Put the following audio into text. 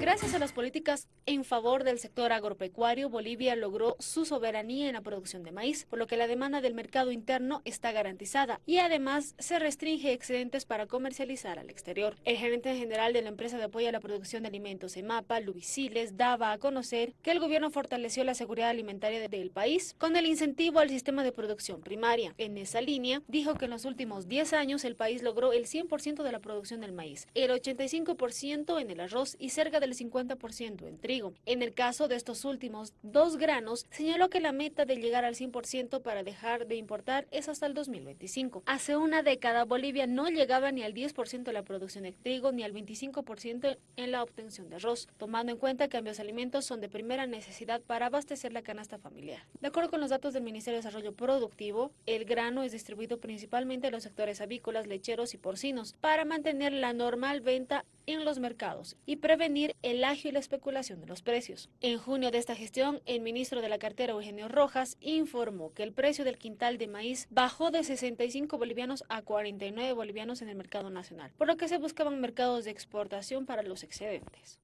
Gracias a las políticas en favor del sector agropecuario, Bolivia logró su soberanía en la producción de maíz, por lo que la demanda del mercado interno está garantizada y además se restringe excedentes para comercializar al exterior. El gerente general de la empresa de apoyo a la producción de alimentos EMAPA, Luisiles, daba a conocer que el gobierno fortaleció la seguridad alimentaria del país con el incentivo al sistema de producción primaria. En esa línea, dijo que en los últimos 10 años el país logró el 100% de la producción del maíz, el 85% en el arroz y cerca del 50% en trigo. En el caso de estos últimos dos granos, señaló que la meta de llegar al 100% para dejar de importar es hasta el 2025. Hace una década, Bolivia no llegaba ni al 10% de la producción de trigo ni al 25% en la obtención de arroz, tomando en cuenta que ambos alimentos son de primera necesidad para abastecer la canasta familiar. De acuerdo con los datos del Ministerio de Desarrollo Productivo, el grano es distribuido principalmente en los sectores avícolas, lecheros y porcinos para mantener la normal venta en los mercados y prevenir el agio y la especulación de los precios. En junio de esta gestión, el ministro de la cartera Eugenio Rojas informó que el precio del quintal de maíz bajó de 65 bolivianos a 49 bolivianos en el mercado nacional, por lo que se buscaban mercados de exportación para los excedentes.